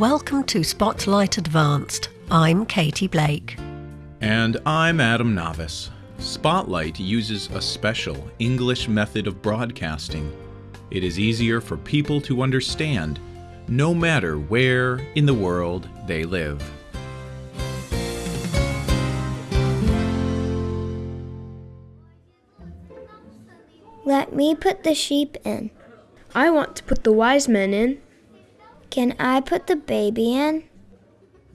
Welcome to Spotlight Advanced. I'm Katie Blake. And I'm Adam Navis. Spotlight uses a special English method of broadcasting. It is easier for people to understand, no matter where in the world they live. Let me put the sheep in. I want to put the wise men in. Can I put the baby in?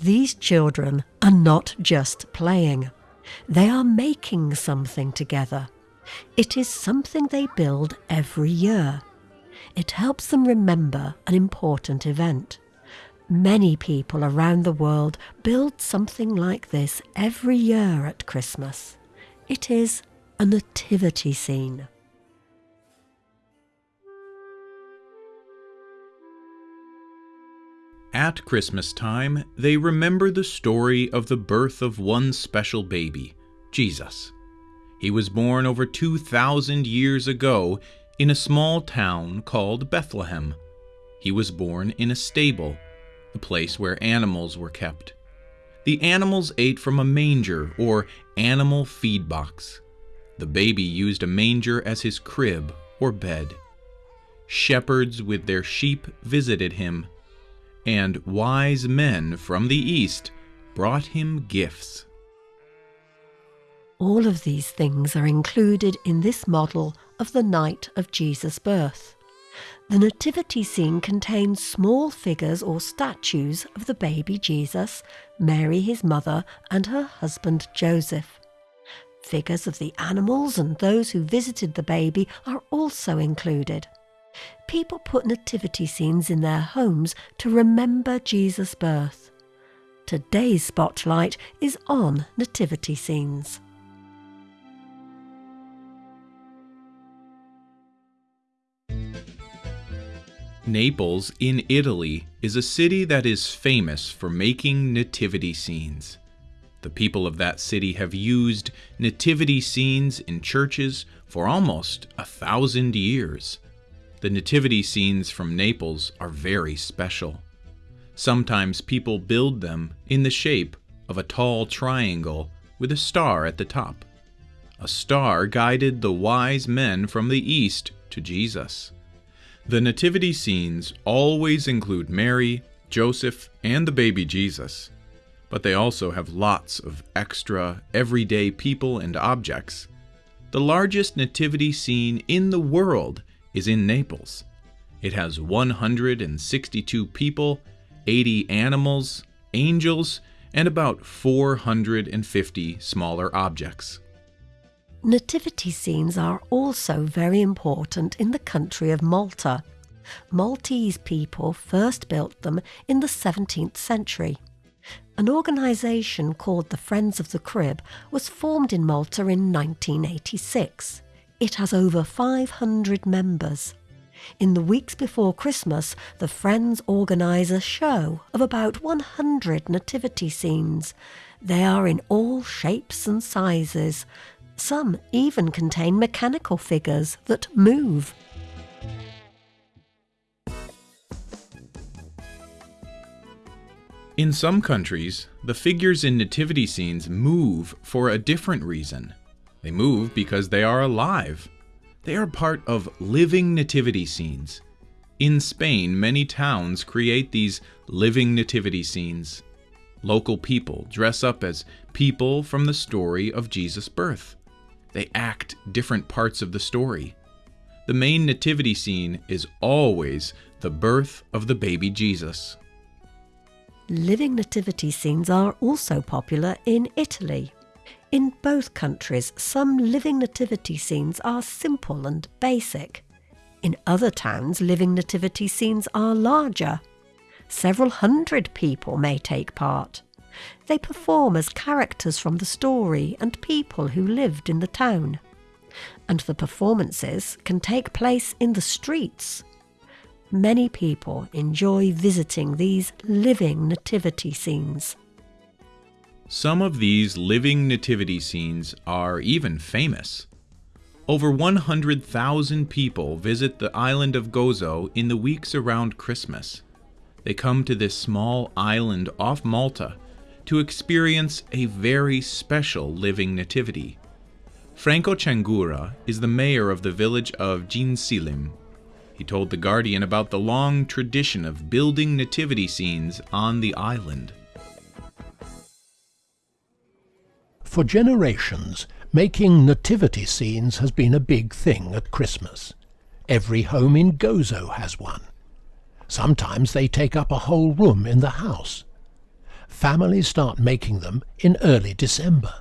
These children are not just playing, they are making something together. It is something they build every year. It helps them remember an important event. Many people around the world build something like this every year at Christmas. It is a nativity scene. At Christmas time, they remember the story of the birth of one special baby, Jesus. He was born over 2,000 years ago in a small town called Bethlehem. He was born in a stable, the place where animals were kept. The animals ate from a manger or animal feed box. The baby used a manger as his crib or bed. Shepherds with their sheep visited him and wise men from the east brought him gifts. All of these things are included in this model of the night of Jesus' birth. The nativity scene contains small figures or statues of the baby Jesus, Mary his mother, and her husband Joseph. Figures of the animals and those who visited the baby are also included. People put nativity scenes in their homes to remember Jesus' birth. Today's spotlight is on nativity scenes. Naples in Italy is a city that is famous for making nativity scenes. The people of that city have used nativity scenes in churches for almost a thousand years. The nativity scenes from Naples are very special. Sometimes people build them in the shape of a tall triangle with a star at the top. A star guided the wise men from the east to Jesus. The nativity scenes always include Mary, Joseph, and the baby Jesus, but they also have lots of extra, everyday people and objects. The largest nativity scene in the world is in Naples. It has 162 people, 80 animals, angels, and about 450 smaller objects. Nativity scenes are also very important in the country of Malta. Maltese people first built them in the 17th century. An organisation called the Friends of the Crib was formed in Malta in 1986. It has over 500 members. In the weeks before Christmas, the Friends organise a show of about 100 nativity scenes. They are in all shapes and sizes. Some even contain mechanical figures that move. In some countries, the figures in nativity scenes move for a different reason. They move because they are alive. They are part of living nativity scenes. In Spain, many towns create these living nativity scenes. Local people dress up as people from the story of Jesus' birth. They act different parts of the story. The main nativity scene is always the birth of the baby Jesus. Living nativity scenes are also popular in Italy. In both countries, some living nativity scenes are simple and basic. In other towns, living nativity scenes are larger. Several hundred people may take part. They perform as characters from the story and people who lived in the town. And the performances can take place in the streets. Many people enjoy visiting these living nativity scenes. Some of these living nativity scenes are even famous. Over 100,000 people visit the island of Gozo in the weeks around Christmas. they come to this small island off Malta to experience a very special living nativity. Franco Changura is the mayor of the village of Għajnsielem. He told The Guardian about the long tradition of building nativity scenes on the island. For generations, making nativity scenes has been a big thing at Christmas. Every home in Gozo has one. Sometimes they take up a whole room in the house. Families start making them in early December.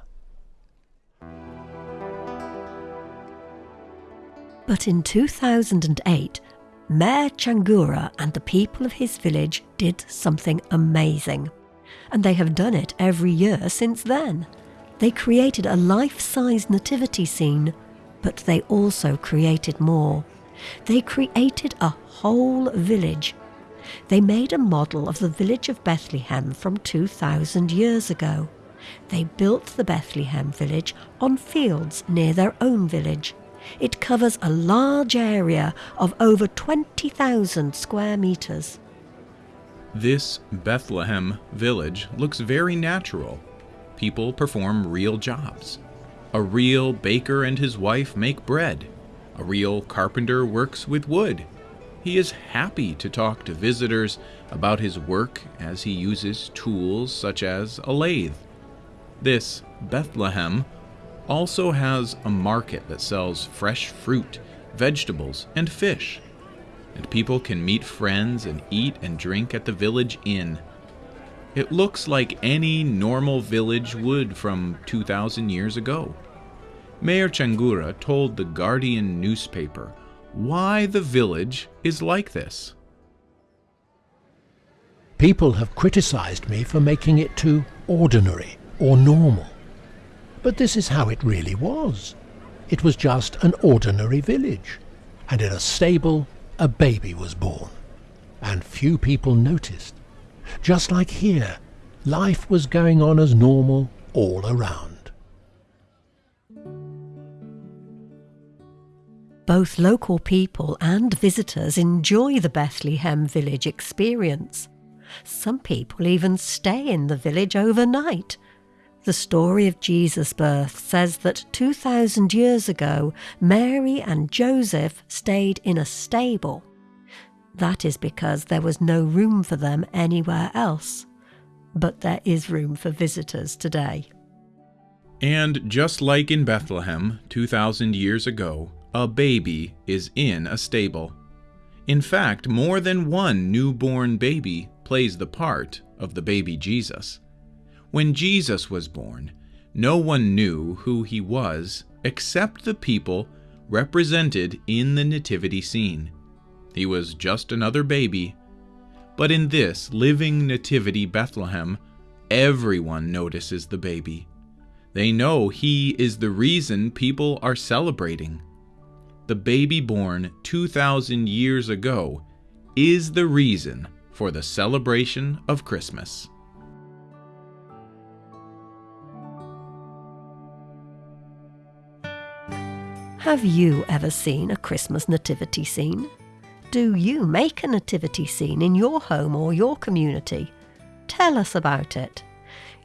But in 2008, Mayor Changura and the people of his village did something amazing. And they have done it every year since then. They created a life size nativity scene, but they also created more. They created a whole village. They made a model of the village of Bethlehem from 2,000 years ago. They built the Bethlehem village on fields near their own village. It covers a large area of over 20,000 square meters. This Bethlehem village looks very natural. People perform real jobs. A real baker and his wife make bread. A real carpenter works with wood. He is happy to talk to visitors about his work as he uses tools such as a lathe. This Bethlehem also has a market that sells fresh fruit, vegetables, and fish. And people can meet friends and eat and drink at the village inn. It looks like any normal village would from 2,000 years ago. Mayor Changura told the Guardian newspaper why the village is like this. People have criticized me for making it too ordinary or normal. But this is how it really was. It was just an ordinary village, and in a stable a baby was born. And few people noticed. Just like here, life was going on as normal all around. Both local people and visitors enjoy the Bethlehem village experience. Some people even stay in the village overnight the story of Jesus' birth says that 2,000 years ago, Mary and Joseph stayed in a stable. That is because there was no room for them anywhere else. But there is room for visitors today. And just like in Bethlehem 2,000 years ago, a baby is in a stable. In fact, more than one newborn baby plays the part of the baby Jesus. When Jesus was born, no one knew who he was except the people represented in the nativity scene. He was just another baby. But in this living nativity Bethlehem, everyone notices the baby. They know he is the reason people are celebrating. The baby born 2,000 years ago is the reason for the celebration of Christmas. Have you ever seen a Christmas nativity scene? Do you make a nativity scene in your home or your community? Tell us about it.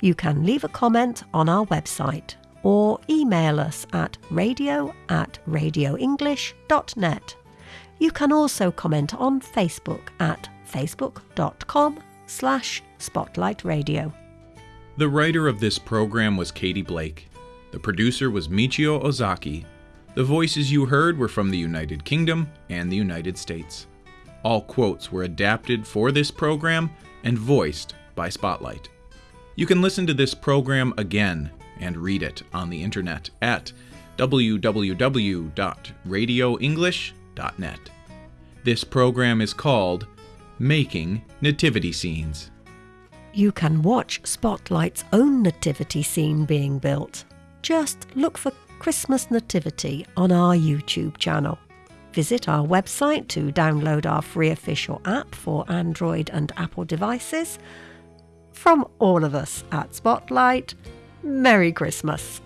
You can leave a comment on our website or email us at radio at radioenglish.net. You can also comment on Facebook at facebook.com slash spotlightradio. The writer of this program was Katie Blake. The producer was Michio Ozaki the voices you heard were from the United Kingdom and the United States. All quotes were adapted for this program and voiced by Spotlight. You can listen to this program again and read it on the internet at www.radioenglish.net. This program is called Making Nativity Scenes. You can watch Spotlight's own nativity scene being built. Just look for Christmas Nativity on our YouTube channel. Visit our website to download our free official app for Android and Apple devices. From all of us at Spotlight, Merry Christmas!